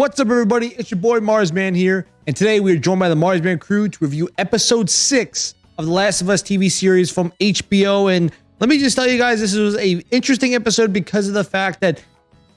What's up, everybody? It's your boy Marsman here, and today we are joined by the Marsman crew to review episode six of the Last of Us TV series from HBO. And let me just tell you guys, this was a interesting episode because of the fact that,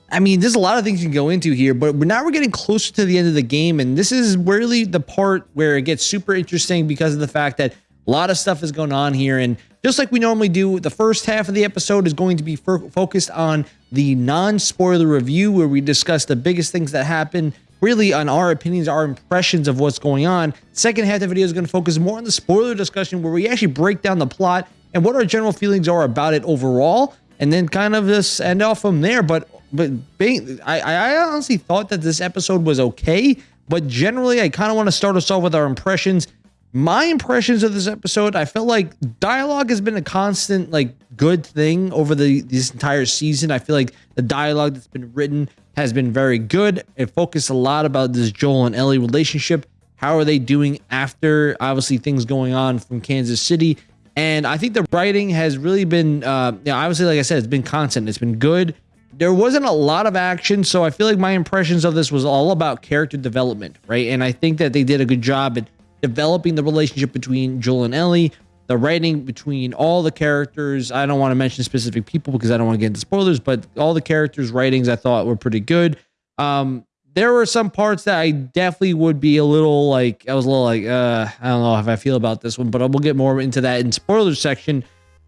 I mean, there's a lot of things you can go into here, but now we're getting closer to the end of the game, and this is really the part where it gets super interesting because of the fact that a lot of stuff is going on here, and just like we normally do, the first half of the episode is going to be focused on the non-spoiler review where we discuss the biggest things that happen really on our opinions, our impressions of what's going on. Second half of the video is going to focus more on the spoiler discussion where we actually break down the plot and what our general feelings are about it overall, and then kind of just end off from there. But but being, I, I honestly thought that this episode was okay, but generally I kind of want to start us off with our impressions my impressions of this episode, I felt like dialogue has been a constant, like, good thing over the this entire season. I feel like the dialogue that's been written has been very good. It focused a lot about this Joel and Ellie relationship. How are they doing after obviously things going on from Kansas City? And I think the writing has really been, uh, you know, obviously, like I said, it's been constant. It's been good. There wasn't a lot of action, so I feel like my impressions of this was all about character development, right? And I think that they did a good job at developing the relationship between Joel and Ellie, the writing between all the characters. I don't want to mention specific people because I don't want to get into spoilers, but all the characters' writings I thought were pretty good. Um, there were some parts that I definitely would be a little like I was a little like uh, I don't know how I feel about this one, but we'll get more into that in spoilers section.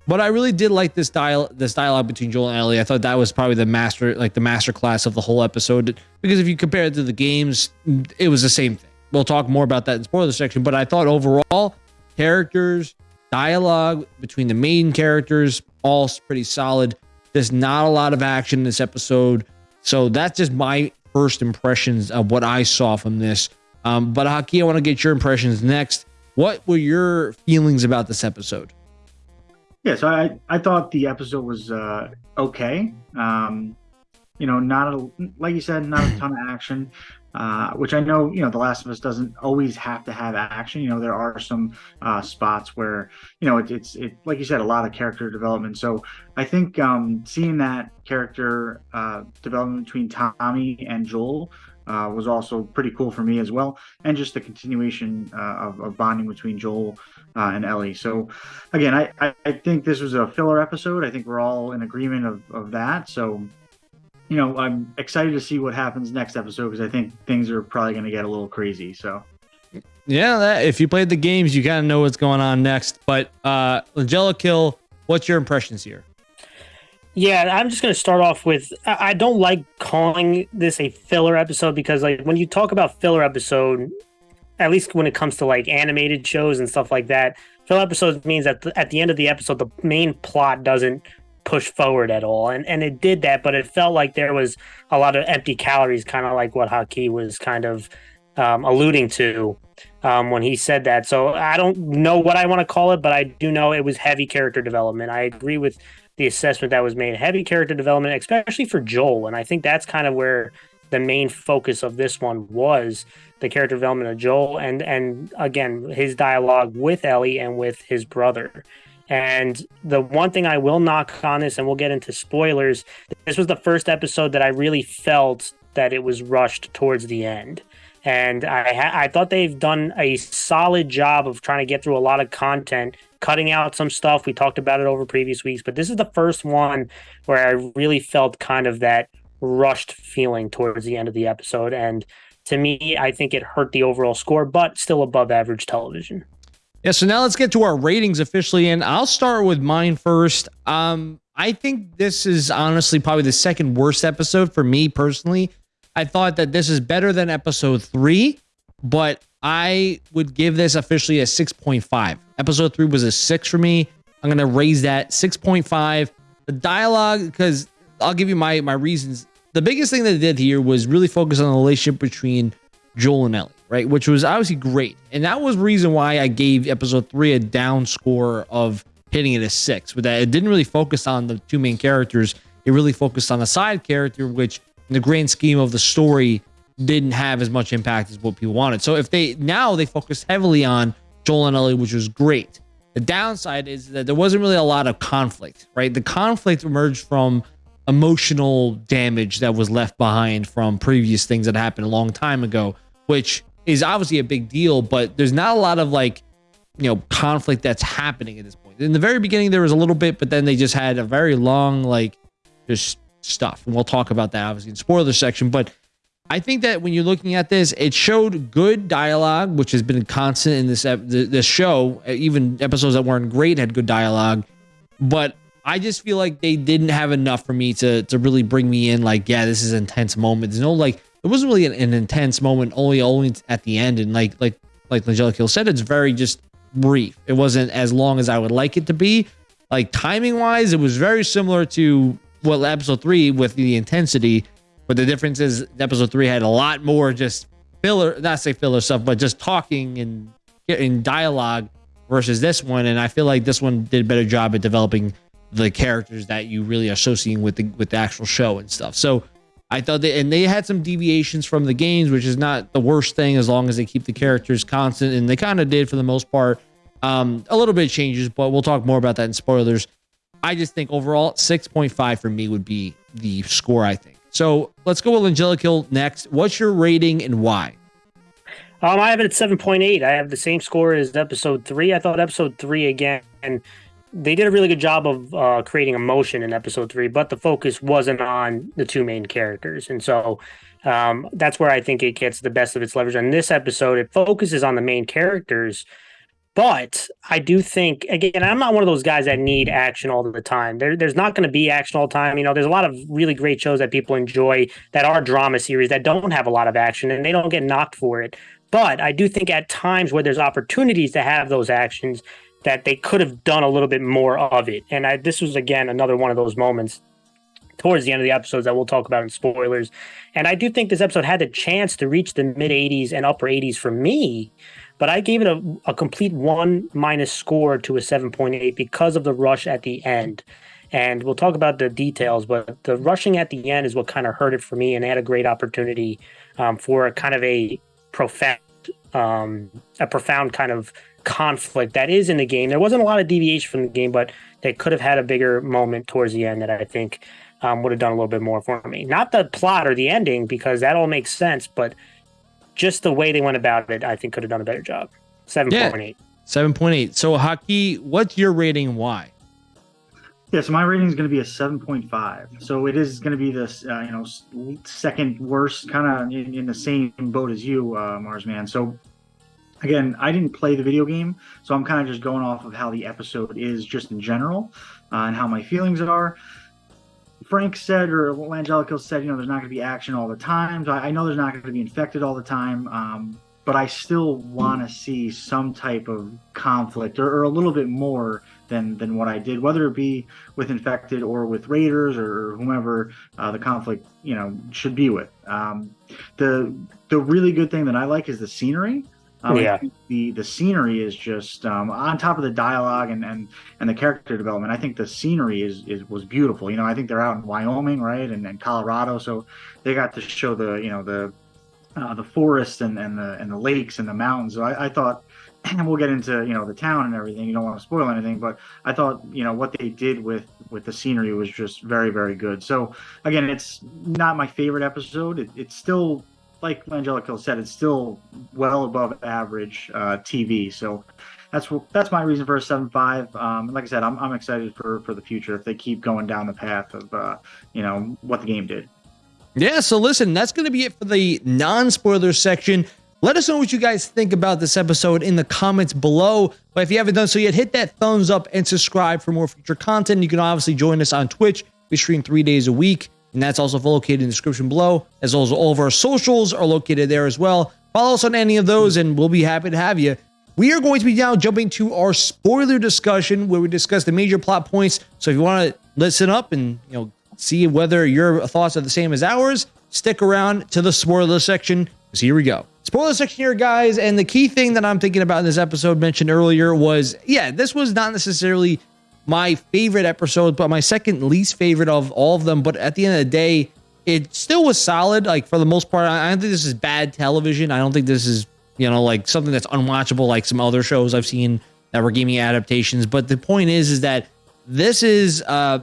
But I really did like this dial this dialogue between Joel and Ellie. I thought that was probably the master like the master class of the whole episode because if you compare it to the games, it was the same thing. We'll talk more about that in spoiler section, but I thought overall, characters, dialogue between the main characters, all pretty solid. There's not a lot of action in this episode. So that's just my first impressions of what I saw from this. Um, but Haki, I want to get your impressions next. What were your feelings about this episode? Yeah, so I, I thought the episode was uh, okay. Um, you know, not a, like you said, not a ton of action. Uh, which I know, you know, The Last of Us doesn't always have to have action. You know, there are some uh, spots where, you know, it, it's, it, like you said, a lot of character development. So I think um, seeing that character uh, development between Tommy and Joel uh, was also pretty cool for me as well. And just the continuation uh, of, of, bonding between Joel uh, and Ellie. So again, I, I, I think this was a filler episode. I think we're all in agreement of, of that. So you know, I'm excited to see what happens next episode because I think things are probably going to get a little crazy. So, yeah, that, if you played the games, you kind of know what's going on next. But uh, Langella Kill, what's your impressions here? Yeah, I'm just going to start off with I don't like calling this a filler episode because, like, when you talk about filler episode, at least when it comes to like animated shows and stuff like that, filler episodes means that at the end of the episode, the main plot doesn't push forward at all. And and it did that, but it felt like there was a lot of empty calories, kind of like what Haki was kind of um, alluding to um, when he said that. So I don't know what I want to call it, but I do know it was heavy character development. I agree with the assessment that was made. Heavy character development, especially for Joel, and I think that's kind of where the main focus of this one was the character development of Joel and and again his dialogue with Ellie and with his brother. And the one thing I will knock on this, and we'll get into spoilers, this was the first episode that I really felt that it was rushed towards the end. And I, ha- I thought they've done a solid job of trying to get through a lot of content, cutting out some stuff. We talked about it over previous weeks, but this is the first one where I really felt kind of that rushed feeling towards the end of the episode. And to me, I think it hurt the overall score, but still above average television. Yeah, so now let's get to our ratings officially, and I'll start with mine first. Um, I think this is honestly probably the second worst episode for me personally. I thought that this is better than episode three, but I would give this officially a 6.5. Episode three was a six for me. I'm gonna raise that 6.5. The dialogue, because I'll give you my my reasons. The biggest thing that they did here was really focus on the relationship between Joel and Ellie right? Which was obviously great. And that was the reason why I gave episode three a down score of hitting it a six. but that, it didn't really focus on the two main characters. It really focused on the side character, which in the grand scheme of the story didn't have as much impact as what people wanted. So if they now they focus heavily on Joel and Ellie, which was great. The downside is that there wasn't really a lot of conflict, right? The conflict emerged from emotional damage that was left behind from previous things that happened a long time ago, which is obviously a big deal, but there's not a lot of like, you know, conflict that's happening at this point. In the very beginning, there was a little bit, but then they just had a very long, like, just stuff. And we'll talk about that obviously in spoiler section. But I think that when you're looking at this, it showed good dialogue, which has been constant in this this show. Even episodes that weren't great had good dialogue, but I just feel like they didn't have enough for me to to really bring me in. Like, yeah, this is an intense moment. There's no like, it wasn't really an, an intense moment. Only only at the end, and like like like Angelica said, it's very just brief. It wasn't as long as I would like it to be. Like timing wise, it was very similar to what episode three with the intensity. But the difference is episode three had a lot more just filler, not say filler stuff, but just talking and in dialogue versus this one. And I feel like this one did a better job at developing the characters that you really are associating with the with the actual show and stuff. So I thought that, and they had some deviations from the games, which is not the worst thing as long as they keep the characters constant, and they kind of did for the most part. Um, a little bit changes, but we'll talk more about that in spoilers. I just think overall, 6.5 for me would be the score, I think. So let's go with Angelic Hill next. What's your rating and why? Um, I have it at 7.8. I have the same score as episode three. I thought episode three again, and they did a really good job of uh, creating emotion in episode three, but the focus wasn't on the two main characters. And so um, that's where I think it gets the best of its leverage. On this episode, it focuses on the main characters but I do think again, I'm not one of those guys that need action all the time. There, there's not going to be action all the time. You know, there's a lot of really great shows that people enjoy that are drama series that don't have a lot of action and they don't get knocked for it. But I do think at times where there's opportunities to have those actions, that they could have done a little bit more of it. And I, this was again another one of those moments towards the end of the episodes that we'll talk about in spoilers. And I do think this episode had the chance to reach the mid 80s and upper 80s for me but I gave it a, a complete one minus score to a 7.8 because of the rush at the end. And we'll talk about the details, but the rushing at the end is what kind of hurt it for me and had a great opportunity um, for a kind of a profound, um, a profound kind of conflict that is in the game. There wasn't a lot of deviation from the game, but they could have had a bigger moment towards the end that I think um, would have done a little bit more for me. Not the plot or the ending, because that all makes sense, but just the way they went about it, I think could have done a better job. Seven point eight. Seven point eight. So Haki, what's your rating? Why? Yeah, so my rating is going to be a seven point five. So it is going to be this, uh, you know, second worst, kind of in, in, the same boat as you, uh, Marsman. So again, I didn't play the video game, so I'm kind of just going off of how the episode is, just in general, uh, and how my feelings are. Frank said, or Angelico said, you know, there's not going to be action all the time. So I, I know there's not going to be infected all the time, um, but I still want to see some type of conflict or, or, a little bit more than than what I did, whether it be with infected or with Raiders or whomever uh, the conflict, you know, should be with. Um, the the really good thing that I like is the scenery. Um, yeah. the the scenery is just um, on top of the dialogue and, and and the character development. I think the scenery is, is was beautiful. You know, I think they're out in Wyoming, right, and, and Colorado, so they got to show the you know the uh, the forest and, and the and the lakes and the mountains. So I, I thought, and we'll get into you know the town and everything. You don't want to spoil anything, but I thought you know what they did with with the scenery was just very very good. So again, it's not my favorite episode. It, it's still like Angelico said, it's still well above average uh, TV. So that's that's my reason for a seven five. Um, like I said, I'm, I'm excited for for the future if they keep going down the path of uh, you know what the game did. Yeah. So listen, that's going to be it for the non spoiler section. Let us know what you guys think about this episode in the comments below. But if you haven't done so yet, hit that thumbs up and subscribe for more future content. You can obviously join us on Twitch. We stream three days a week and that's also located in the description below, as well as all of our socials are located there as well. Follow us on any of those, and we'll be happy to have you. We are going to be now jumping to our spoiler discussion, where we discuss the major plot points. So if you want to listen up and you know see whether your thoughts are the same as ours, stick around to the spoiler section. Because here we go. Spoiler section here, guys. And the key thing that I'm thinking about in this episode mentioned earlier was, yeah, this was not necessarily my favorite episode, but my second least favorite of all of them. But at the end of the day, it still was solid. Like for the most part, I don't think this is bad television. I don't think this is you know like something that's unwatchable like some other shows I've seen that were gaming adaptations. But the point is, is that this is uh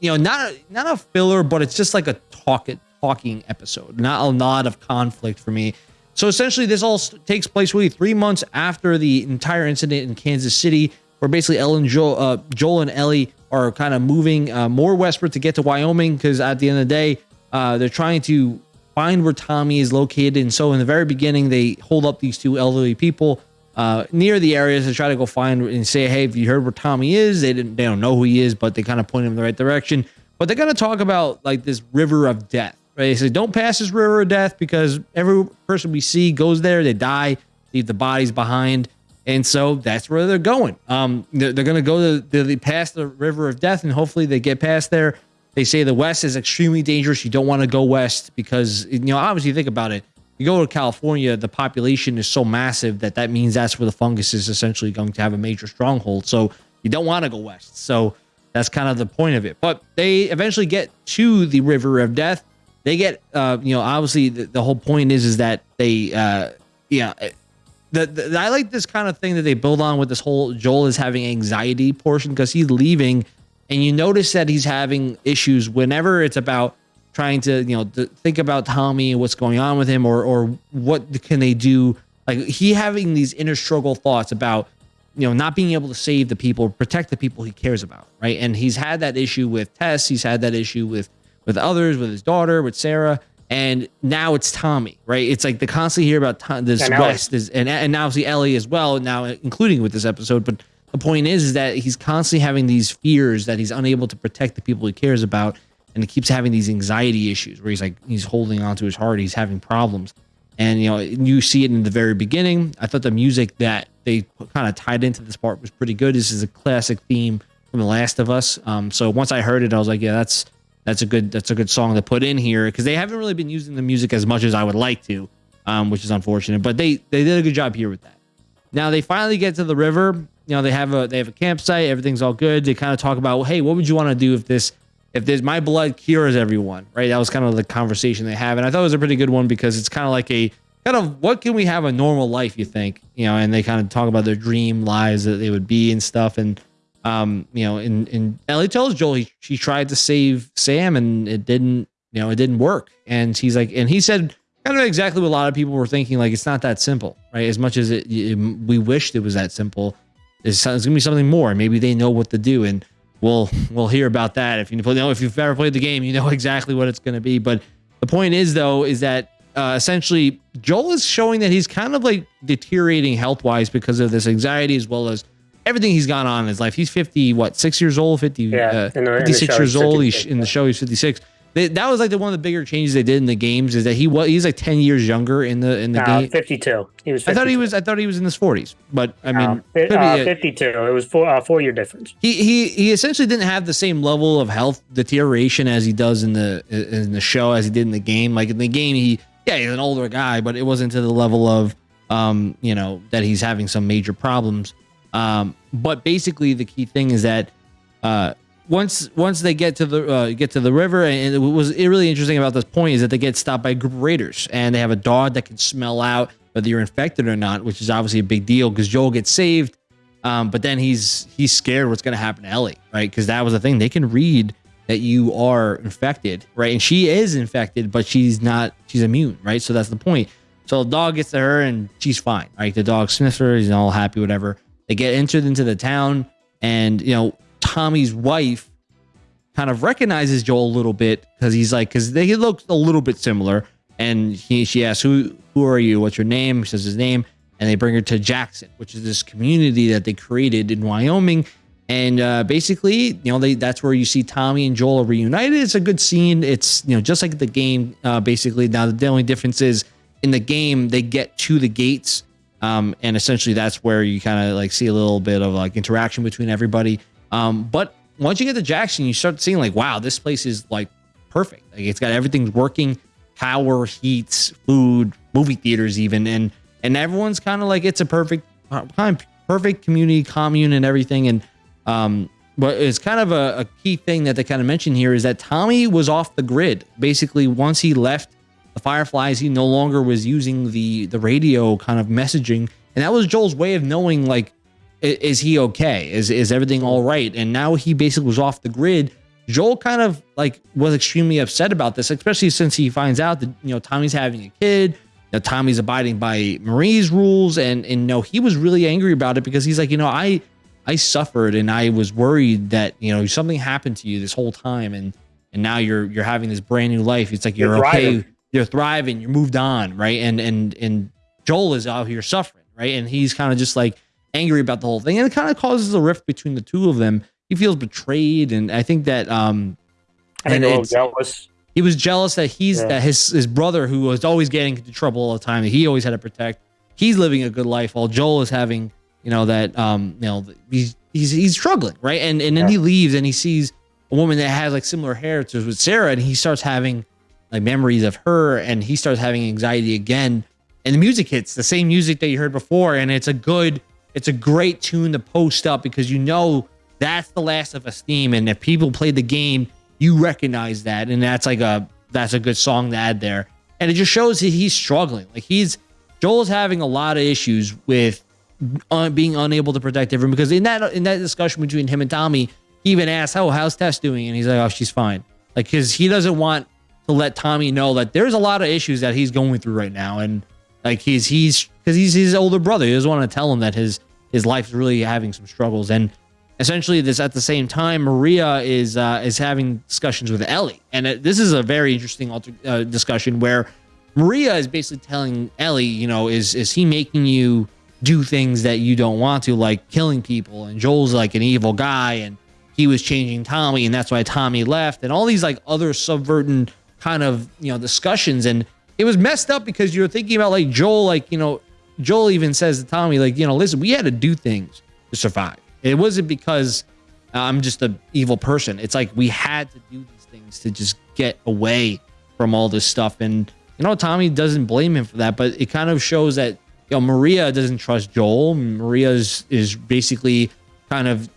you know, not not a filler, but it's just like a talk talking episode. Not a lot of conflict for me. So essentially, this all takes place really three months after the entire incident in Kansas City, where basically Ellen, Joel, uh, Joel and Ellie are kind of moving uh, more westward to get to Wyoming because at the end of the day, uh, they're trying to find where Tommy is located. And so in the very beginning, they hold up these two elderly people uh, near the areas to try to go find and say, "Hey, have you heard where Tommy is?" They didn't, they don't know who he is, but they kind of point him in the right direction. But they're gonna talk about like this river of death. Right? They say, "Don't pass this river of death because every person we see goes there, they die, leave the bodies behind." And so that's where they're going. Um, they're, they're going to go to they pass the river of death, and hopefully they get past there. They say the west is extremely dangerous. You don't want to go west because you know obviously think about it you go to California, the population is so massive that that means that's where the fungus is essentially going to have a major stronghold. So you don't want to go west. So that's kind of the point of it. But they eventually get to the River of Death. They get, uh, you know, obviously the, the whole point is is that they, uh, yeah, the, the I like this kind of thing that they build on with this whole Joel is having anxiety portion because he's leaving, and you notice that he's having issues whenever it's about trying to you know to think about Tommy and what's going on with him or or what can they do. Like he having these inner struggle thoughts about you know not being able to save the people protect the people he cares about right? And he's had that issue with Tess. He's had that issue with with others with his daughter with Sarah and now it's Tommy right? It's like the constantly hear about Tom, this And West is and and now obviously Ellie as well now including with this episode. But the point is is that he's constantly having these fears that he's unable to protect the people he cares about and he keeps having these anxiety issues where he's like he's holding on to his heart he's having problems. And you know you see it in the very beginning. I thought the music that they kind of tied into this part was pretty good. This is a classic theme from the last of us. Um, so once i heard it i was like yeah that's that's a good that's a good song to put in here because they haven't really been using the music as much as i would like to um, which is unfortunate but they they did a good job here with that now they finally get to the river you know they have a they have a campsite everything's all good they kind of talk about hey what would you want to do if this if there's my blood cures everyone, right? That was kind of the conversation they have, and I thought it was a pretty good one because it's kind of like a kind of what can we have a normal life? You think, you know? And they kind of talk about their dream lives that they would be and stuff, and um, you know, and and Ellie tells Joel he she tried to save Sam and it didn't, you know, it didn't work, and he's like, and he said kind of exactly what a lot of people were thinking, like it's not that simple, right? As much as it, it we wished it was that simple, it's, it's gonna be something more. Maybe they know what to do, and we'll we'll hear about that. If you know if you've ever played the game, you know exactly what it's going to be. But the point is though is that uh, essentially Joel is showing that he's kind of like deteriorating health wise because of this anxiety as well as everything he's gone on in his life. He's 50, what, six years old, 50, Yeah, uh, in the- 56 show, years old. He's, in the show, he's 56. They, that was like the one of the bigger changes they did in the games is that he was he's like 10 years younger in the in the Uh, game. 52. He was. 52. I thought he was I thought he was in his 40s, but I mean, Uh, uh, 52. It was four uh, four year difference. he he he essentially didn't have the same level of health deterioration as he does in the in the show as he did in the game. Like in the game, he yeah he's an older guy, but it wasn't to the level of um you know that he's having some major problems. Um, but basically the key thing is that uh once once they get to the uh, get to the river, and it was really interesting about this point is that they get stopped by group raiders, and they have a dog that can smell out whether you're infected or not, which is obviously a big deal because Joel gets saved, um, but then he's he's scared what's going to happen to Ellie, right? Because that was the thing they can read that you are infected, right? And she is infected, but she's not she's immune, right? So that's the point. So the dog gets to her and she's fine, right? The dog sniffs her, he's all happy, whatever. They get entered into the town, and you know Tommy's wife kind of recognizes Joel a little bit because he's like, because they look a little bit similar. And he, she asks, "Who, who are you? What's your name?" He says his name, and they bring her to Jackson, which is this community that they created in Wyoming. And uh, basically, you know, they that's where you see Tommy and Joel reunited. It's a good scene. It's you know just like the game. Uh, basically, now the only difference is in the game they get to the gates, um, and essentially that's where you kind of like see a little bit of like interaction between everybody. Um, but once you get to Jackson, you start seeing like, wow, this place is like perfect. Like it's got everything's working, power, heats, food, movie theaters, even, and and everyone's kind of like it's a perfect, uh, kind perfect community, commune, and everything. And um, but it's kind of a, a key thing that they kind of mention here is that Tommy was off the grid. Basically, once he left the Fireflies, he no longer was using the the radio kind of messaging, and that was Joel's way of knowing like i- is he okay? Is is everything all right? And now he basically was off the grid. Joel kind of like was extremely upset about this, especially since he finds out that you know Tommy's having a kid, that Tommy's abiding by Marie's rules, and and know he was really angry about it because he's like, you know, I I suffered and I was worried that you know something happened to you this whole time, and and now you're you're having this brand new life. It's like you're, You're okay, thriving. You're thriving, you're moved on, right? And and and Joel is out here suffering, right? And he's kind of just like angry about the whole thing, and it kind of causes a rift between the two of them. He feels betrayed, and I think that um And it's- jealous. he was jealous that he's Yeah. that his his brother who was always getting into trouble all the time that he always had to protect he's living a good life while joel is having you know that um you know he's he's he's struggling right and and then Yeah. he leaves and he sees a woman that has like similar heritage with sarah and he starts having like memories of her and he starts having anxiety again. And the music hits the same music that you heard before and it's a good it's a great tune to post up because you know that's the last of us theme and if people play the game you recognize that and that's like a that's a good song to add there. And it just shows that he's struggling. Like he's joel's having a lot of issues with uh, being unable to protect everyone because in that in that discussion between him and tommy he even asked oh how's tess doing? And he's like oh she's fine. Like because he doesn't want to let tommy know that there's a lot of issues that he's going through right now. And like he's he's because he's his older brother. He doesn't want to tell him that his his life's really having some struggles. And essentially this at the same time maria is uh is having discussions with ellie. And it, this is a very interesting alter, uh, discussion where maria is basically telling ellie you know is is he making you do things that you don't want to like killing people? And joel's like an evil guy and he was changing tommy and that's why tommy left and all these like other subverting kind of you know discussions. And it was messed up because you're thinking about like joel like you know joel even says to tommy like you know listen we had to do things to survive. It wasn't because uh, i'm just an evil person. It's like we had to do these things to just get away from all this stuff. And you know tommy doesn't blame him for that but it kind of shows that you know maria doesn't trust joel. Maria is is basically kind of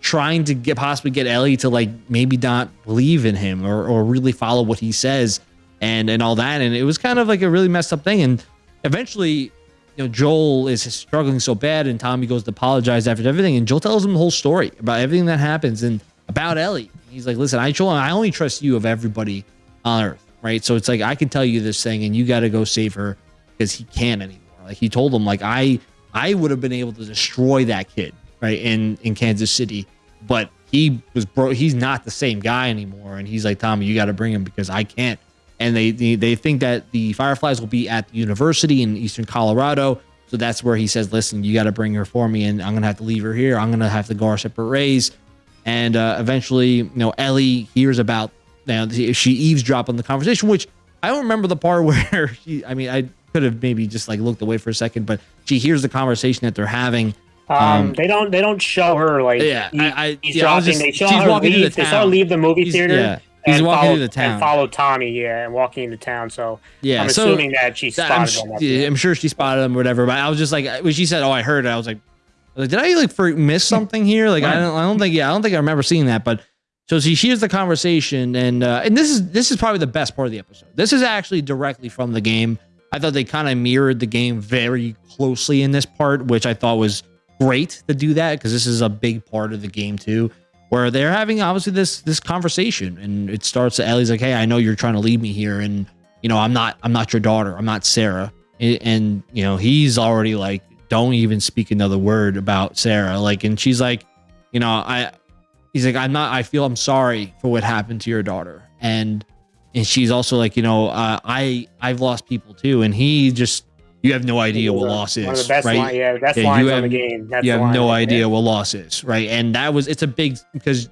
trying to get possibly get Ellie to like maybe not believe in him or, or really follow what he says and and all that. And it was kind of like a really messed up thing. And eventually you know Joel is struggling so bad and Tommy goes to apologize after everything. And Joel tells him the whole story about everything that happens and about Ellie. He's like listen I Joel I only trust you of everybody on earth right? So it's like I can tell you this thing and you got to go save her because he can't anymore. Like he told him like I I would have been able to destroy that kid right in in Kansas City. But he was bro he's not the same guy anymore. And he's like Tommy you got to bring him because I can't. And they, they they think that the Fireflies will be at the university in eastern Colorado. So that's where he says listen you got to bring her for me. And I'm gonna have to leave her here. I'm gonna have to go our separate ways. And uh, eventually you know Ellie hears about now she eavesdrop on the conversation which I don't remember the part where she I mean I could have maybe just like looked away for a second but she hears the conversation that they're having Um, Um, they don't they don't show her like yeah, he- I, I, he's yeah, I was dropping. just- they show she's her leave. the They saw her leave the movie He's- theater. yeah, he's and walking follow, through the town. and follow Tommy. Yeah, and walking into town. So yeah, I'm so assuming that she that- I'm, spotted sh- yeah, I'm sure she spotted him or whatever. But I was just like, when she said, "Oh, I heard," it, I was like, I was like, "Did I like for miss something here?" Like, I don't, I don't think, yeah, I don't think I remember seeing that. But so she hears the conversation, and uh, and this is this is probably the best part of the episode. This is actually directly from the game. I thought they kind of mirrored the game very closely in this part, which I thought was great to do that because this is a big part of the game too where they're having obviously this this conversation and it starts that Ellie's like, Hey, I know you're trying to leave me here and you know, I'm not I'm not your daughter. I'm not Sarah. And, and you know, he's already like, don't even speak another word about Sarah. Like, and she's like, you know, I he's like, I'm not I feel I'm sorry for what happened to your daughter. And and she's also like, you know, uh, I I've lost people too. And he just you have no idea what loss is. the right? line, yeah, Yeah, you have- on the game. That's you have no idea what loss is, right? And that was it's a big because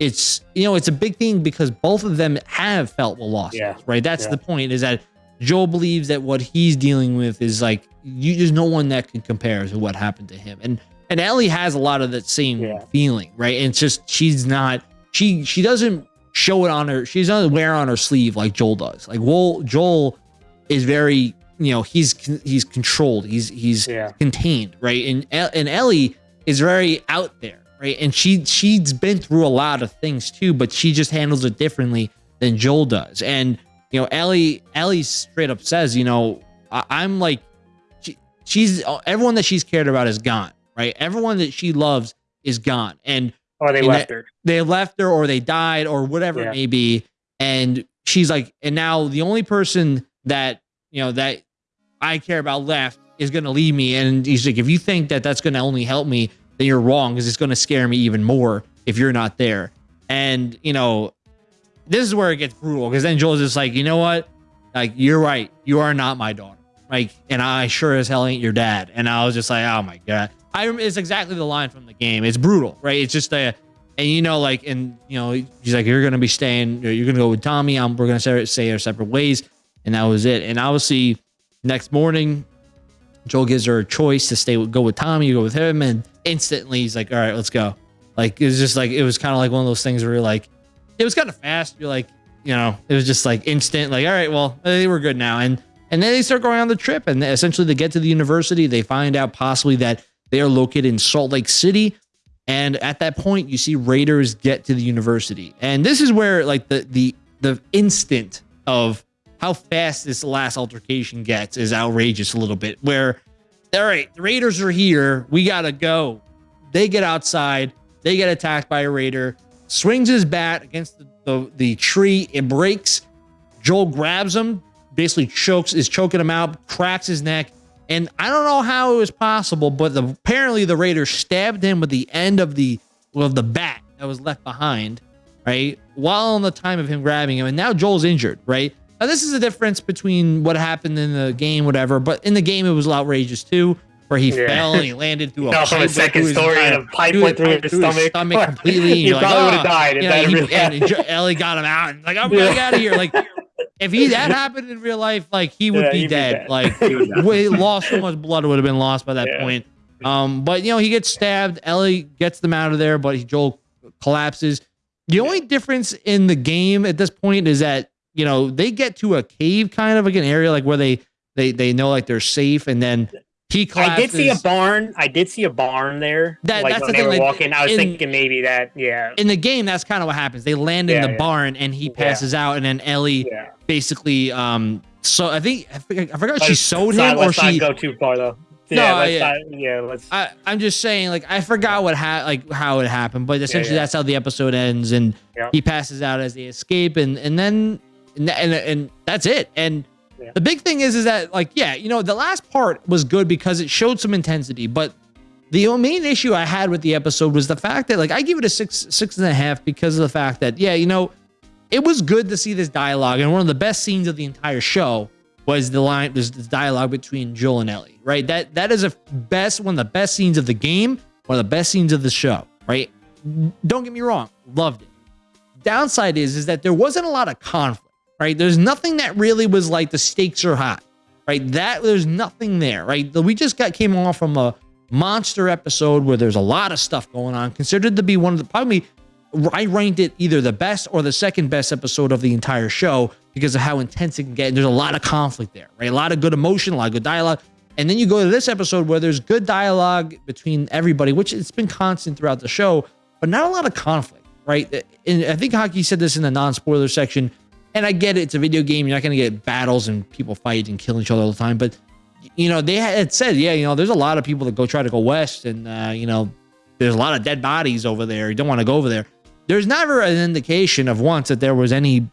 it's you know it's a big thing because both of them have felt what loss Yeah. is, right? That's Yeah. the point is that Joel believes that what he's dealing with is like you there's no one that can compare to what happened to him, and and Ellie has a lot of that same Yeah. feeling, right? And it's just she's not she she doesn't show it on her she doesn't wear on her sleeve like Joel does. Like Joel Joel is very you know he's he's controlled he's he's Yeah. contained right and and Ellie is very out there right and she she's been through a lot of things too but she just handles it differently than Joel does and you know Ellie Ellie straight up says you know I, I'm like she, she's everyone that she's cared about is gone right everyone that she loves is gone and Or they And left that- her. they left her or they died or whatever Yeah. it may be and she's like and now the only person that you know that i care about left is going to leave me and he's like if you think that that's going to only help me then you're wrong because it's going to scare me even more if you're not there and you know this is where it gets brutal because then joel's just like you know what like you're right you are not my daughter like and i sure as hell ain't your dad and i was just like oh my god i it's exactly the line from the game it's brutal right it's just a and you know, like, and you know, he's like, "You're gonna be staying. You're gonna go with Tommy. I'm, we're gonna say, say our separate ways." And that was it. And obviously, next morning, Joel gives her a choice to stay, with, go with Tommy, you go with him, and instantly he's like, "All right, let's go." Like it was just like it was kind of like one of those things where you're like, it was kind of fast. You're like, you know, it was just like instant. Like, all right, well, eh, we're good now. And and then they start going on the trip, and essentially they get to the university. They find out possibly that they are located in Salt Lake City. And at that point, you see Raiders get to the university, and this is where like the the the instant of how fast this last altercation gets is outrageous a little bit. Where, all right, the Raiders are here, we gotta go. They get outside, they get attacked by a Raider, swings his bat against the the, the tree, it breaks. Joel grabs him, basically chokes, is choking him out, cracks his neck. And I don't know how it was possible, but the, apparently the Raiders stabbed him with the end of the of the bat that was left behind, right? While on the time of him grabbing him, and now Joel's injured, right? Now this is the difference between what happened in the game, whatever. But in the game, it was outrageous too, where he Yeah. fell and he landed through a No, pipe a second story and entire- a pipe went through his through his stomach. stomach completely. he you're like, probably would "Oh." have died if you that know, he- really and happened. Ellie got him out and like I'm Yeah. out of here. Like if he that happened in real life, like he would Yeah, be he'd be dead. dead. Like He lost so much blood would have been lost by that Yeah. point. Um, but you know he gets stabbed. Ellie gets them out of there, but he, Joel collapses. The only difference in the game at this point is that you know they get to a cave kind of like an area like where they they they know like they're safe, and then he I did see a barn. I did see a barn there. That- like that's when the they thing, were like, walking. I was in- thinking maybe that. Yeah. in the game, that's kind of what happens. They land in Yeah, the yeah. barn, and he Yeah. passes out, and then Ellie Yeah. basically um so I think I forgot, I forgot Let's- she sewed let's him or she go too far though. No, Yeah. let's yeah. not- yeah. Let's. I, I'm just saying, like, I forgot what ha- like how it happened, but essentially yeah. that's how the episode ends, and Yeah. he passes out as they escape, and and then and and, and that's it. And Yeah. the big thing is, is that like, yeah, you know, the last part was good because it showed some intensity, but the main issue I had with the episode was the fact that like I give it a six six and a half because of the fact that yeah, you know, it was good to see this dialogue, and one of the best scenes of the entire show was the line was the dialogue between Joel and Ellie, right? That that is a best one of the best scenes of the game, one of the best scenes of the show, right? Don't get me wrong, loved it. Downside is is that there wasn't a lot of conflict, right? There's nothing that really was like the stakes are high, right? That there's nothing there, right? We just got came off from a monster episode where there's a lot of stuff going on, considered to be one of the probably I ranked it either the best or the second best episode of the entire show because of how intense it can get. And there's a lot of conflict there, right? A lot of good emotion, a lot of good dialogue. And then you go to this episode where there's good dialogue between everybody, which it's been constant throughout the show, but not a lot of conflict, right? Uh, and I think Haki said this in the non-spoiler section. And I get it, it's a video game. You're not going to get battles and people fight and kill each other all the time. But, you know, they had said, yeah, you know, there's a lot of people that go try to go west and, uh, you know, there's a lot of dead bodies over there. You don't want to go over there. There's never an indication of once that there was any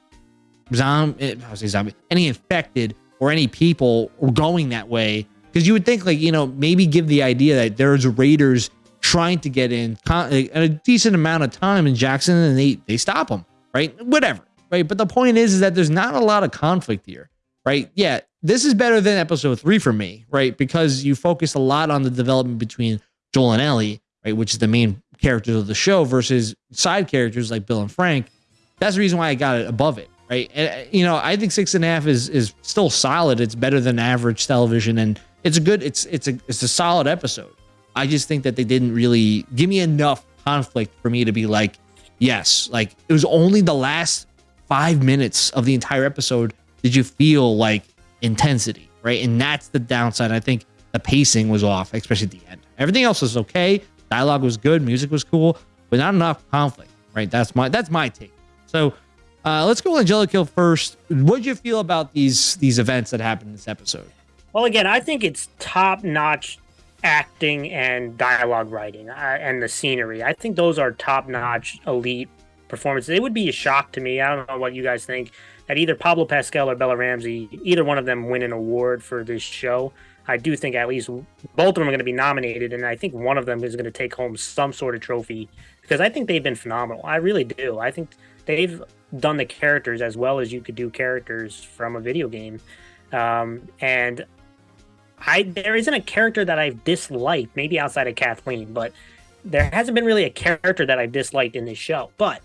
zombie, I was say zombie, any infected or any people going that way. Because you would think, like, you know, maybe give the idea that there's raiders trying to get in a decent amount of time in Jackson and they, they stop them, right? Whatever, right? But the point is, is that there's not a lot of conflict here, right? Yeah, this is better than episode three for me, right? Because you focus a lot on the development between Joel and Ellie, right? Which is the main characters of the show versus side characters like Bill and Frank. That's the reason why I got it above it, right? And uh, you know, I think six and a half is is still solid. It's better than average television, and it's a good. It's it's a it's a solid episode. I just think that they didn't really give me enough conflict for me to be like, yes, like it was only the last five minutes of the entire episode did you feel like intensity, right? And that's the downside. I think the pacing was off, especially at the end. Everything else was okay. Dialogue was good, music was cool, but not enough conflict, right? That's my that's my take. So uh, let's go with Angelica first. What did you feel about these these events that happened in this episode? Well, again, I think it's top notch acting and dialogue writing uh, and the scenery. I think those are top notch, elite performances. It would be a shock to me. I don't know what you guys think that either Pablo Pascal or Bella Ramsey, either one of them win an award for this show. I do think at least both of them are going to be nominated, and I think one of them is going to take home some sort of trophy because I think they've been phenomenal. I really do. I think they've done the characters as well as you could do characters from a video game. Um, and I there isn't a character that I've disliked, maybe outside of Kathleen, but there hasn't been really a character that I've disliked in this show. But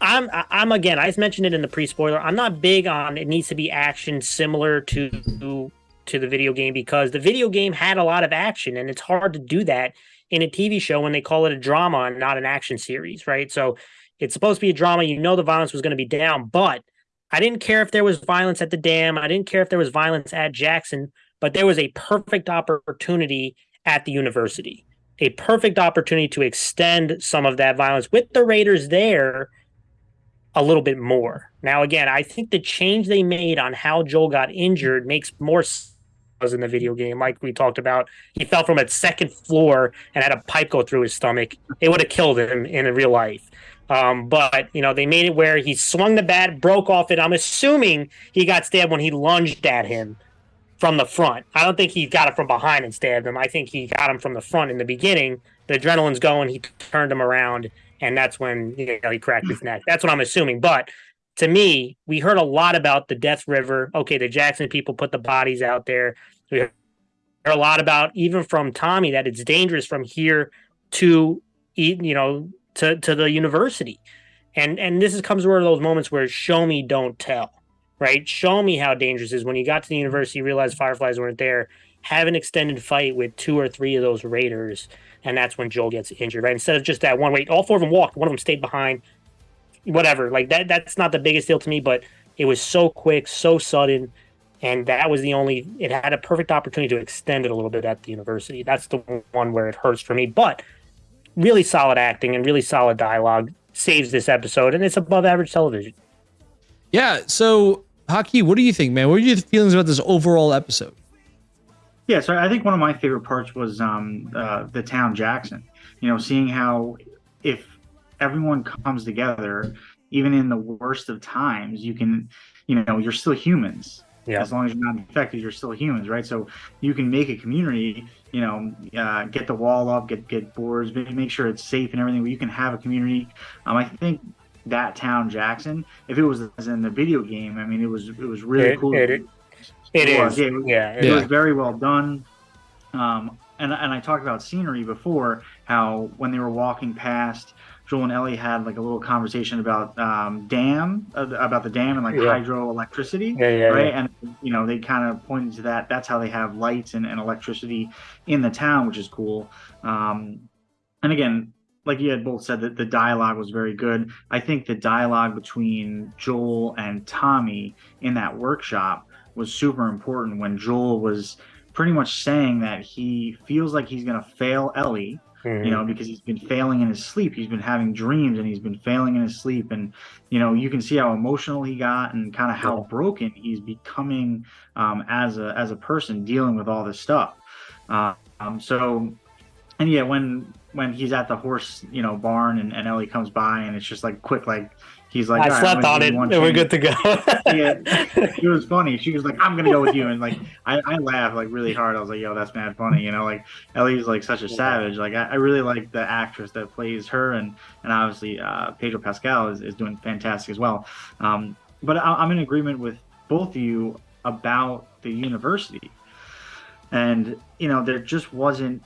I'm I'm again, I mentioned it in the pre-spoiler. I'm not big on it needs to be action similar to to the video game because the video game had a lot of action and it's hard to do that in a TV show when they call it a drama and not an action series, right? So it's supposed to be a drama. You know the violence was going to be down, but I didn't care if there was violence at the dam. I didn't care if there was violence at Jackson, but there was a perfect opportunity at the university. A perfect opportunity to extend some of that violence with the Raiders there a little bit more. Now, again, I think the change they made on how Joel got injured makes more sense in the video game. Like we talked about, he fell from a second floor and had a pipe go through his stomach. It would have killed him in real life. Um, but you know, they made it where he swung the bat, broke off it. I'm assuming he got stabbed when he lunged at him from the front. I don't think he got it from behind and stabbed him. I think he got him from the front in the beginning. The adrenaline's going. He turned him around, and that's when you know he cracked his neck. That's what I'm assuming. But to me, we heard a lot about the Death River. Okay, the Jackson people put the bodies out there. We heard a lot about even from Tommy that it's dangerous from here to you know to to the university. And and this is comes one of those moments where show me, don't tell. Right? Show me how dangerous is. When you got to the university, realized fireflies weren't there. Have an extended fight with two or three of those raiders, and that's when Joel gets injured. Right? Instead of just that one wait, all four of them walked. One of them stayed behind. Whatever. Like that. That's not the biggest deal to me, but it was so quick, so sudden and that was the only it had a perfect opportunity to extend it a little bit at the university that's the one where it hurts for me but really solid acting and really solid dialogue saves this episode, and it's above average television. Yeah. So, Haki, what do you think, man? What are your feelings about this overall episode? Yeah, so I think one of my favorite parts was um, uh, the town Jackson. You know, seeing how if everyone comes together, even in the worst of times, you can, you know, you're still humans. Yeah. As long as you're not infected, you're still humans, right? So you can make a community, you know, uh, get the wall up, get get boards, make sure it's safe and everything. Where you can have a community. Um, I think that town Jackson, if it was in the video game, I mean, it was it was really it, cool. It, it, is. Yeah, it, yeah, it, was very well done. Um, and and I talked about scenery before, how when they were walking past Joel and Ellie had like a little conversation about um, dam, uh, about the dam and like yeah. hydroelectricity, yeah, yeah, right? And you know they kind of pointed to that. That's how they have lights and, and electricity in the town, which is cool. Um, and again, like you had both said that the dialogue was very good. I think the dialogue between Joel and Tommy in that workshop was super important when Joel was pretty much saying that he feels like he's going to fail Ellie Mm-hmm. you know, because he's been failing in his sleep. He's been having dreams and he's been failing in his sleep. And, you know, you can see how emotional he got and kind of how yeah. broken he's becoming um, as a as a person dealing with all this stuff. Uh, um, so, and yeah, when when he's at the horse, you know, barn and, and Ellie comes by and it's just like quick, like he's like, I slept on it, and we're good to go. yeah, it was funny. She was like, I'm gonna go with you, and like I, I laughed like really hard. I was like, yo, that's mad funny, you know, like Ellie's like such a savage. Like I, I really like the actress that plays her, and and obviously uh, Pedro Pascal is, is doing fantastic as well. Um, but I, I'm in agreement with both of you about the university, and you know there just wasn't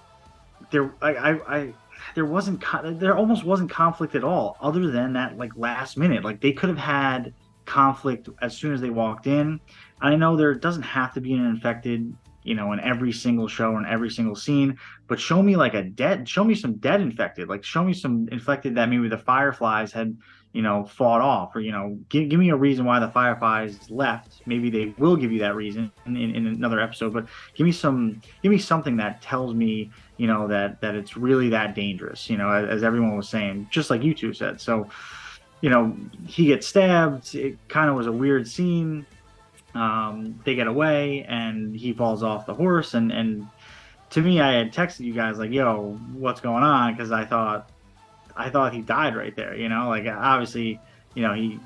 there. I I, I there wasn't there almost wasn't conflict at all other than that like last minute. Like they could have had conflict as soon as they walked in. I know there doesn't have to be an infected you know in every single show and every single scene but show me like a dead show me some dead infected. Like show me some infected that maybe the fireflies had you know, fought off, or you know, give, give me a reason why the Fireflies left. Maybe they will give you that reason in, in, in, another episode, but give me some, give me something that tells me, you know, that that it's really that dangerous. You know, as, as everyone was saying, just like you two said. So, you know, he gets stabbed. It kind of was a weird scene. Um, they get away, and he falls off the horse, and and to me, I had texted you guys like, "Yo, what's going on?" Because I thought, I thought he died right there. You know, like obviously, you know, he,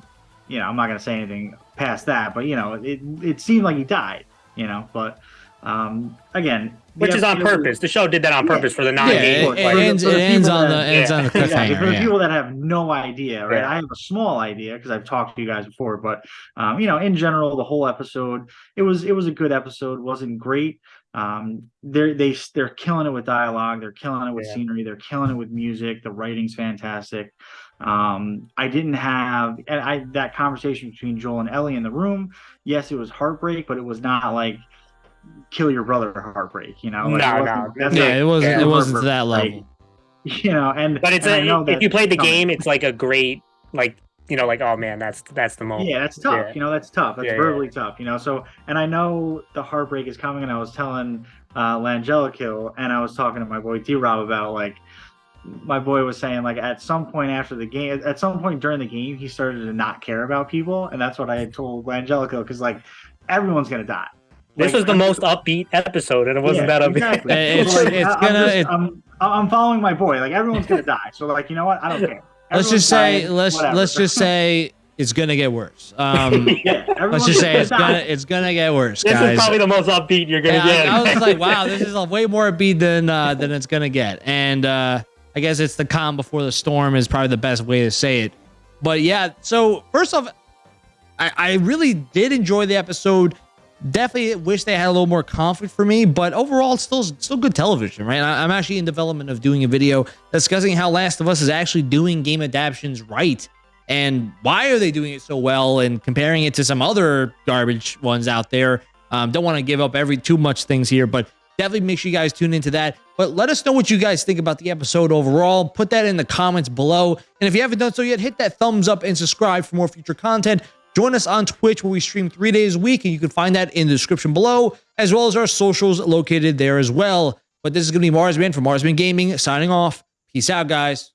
you know, I'm not gonna say anything past that, but you know, it it seemed like he died. You know, but um, again, which is on purpose. The show did that on purpose yeah. for the nine yeah, it, it, ends, it ends on the ends on the cliffhanger. Yeah, for the people that have no idea, right? I have a small idea because I've talked to you guys before, but um, you know, in general, the whole episode, it was it was a good episode. wasn't great. Um, they're they they're killing it with dialogue. They're killing it with scenery. They're killing it with music. The writing's fantastic. Um, I didn't have and I that conversation between Joel and Ellie in the room. Yes, it was heartbreak, but it was not like kill your brother heartbreak. You know, like no, no, yeah, like, it wasn't. Yeah, it wasn't to that level. Like, you know, and but it's and a, if you played the game, it's like a great like you know like oh man that's that's the moment. Yeah, that's tough. Yeah. You know, that's tough. That's yeah, verbally tough. You know, so and I know the heartbreak is coming, and I was telling uh Langelico, and I was talking to my boy D Rob about like my boy was saying like at some point after the game at some point during the game he started to not care about people and that's what i had told angelico because like everyone's gonna die this was the most upbeat episode, and it wasn't yeah, that upbeat. Exactly. it's, like, it's I'm gonna. Just, it, I'm, I'm following my boy. Like everyone's gonna die. So like, you know what? I don't care. Everyone's let's just say dying, let's whatever. let's just say it's gonna get worse. Um, yeah, let's just say it's gonna it's gonna get worse. This guys. is probably the most upbeat you're gonna yeah, get. I, I, was like, wow, this is a way more upbeat than uh, than it's gonna get, and uh, I guess it's the calm before the storm is probably the best way to say it. But yeah, so first off, I, I really did enjoy the episode. Definitely wish they had a little more conflict for me, but overall, it's still still good television, right? I, am actually in development of doing a video discussing how Last of Us is actually doing game adaptations right, and why are they doing it so well, and comparing it to some other garbage ones out there. Um, don't want to give up every too much things here, but definitely make sure you guys tune into that. But let us know what you guys think about the episode overall. Put that in the comments below. And if you haven't done so yet, hit that thumbs up and subscribe for more future content. Join us on Twitch where we stream three days a week, and you can find that in the description below, as well as our socials located there as well. But this is going to be Marsman from Marsman Gaming signing off. Peace out, guys.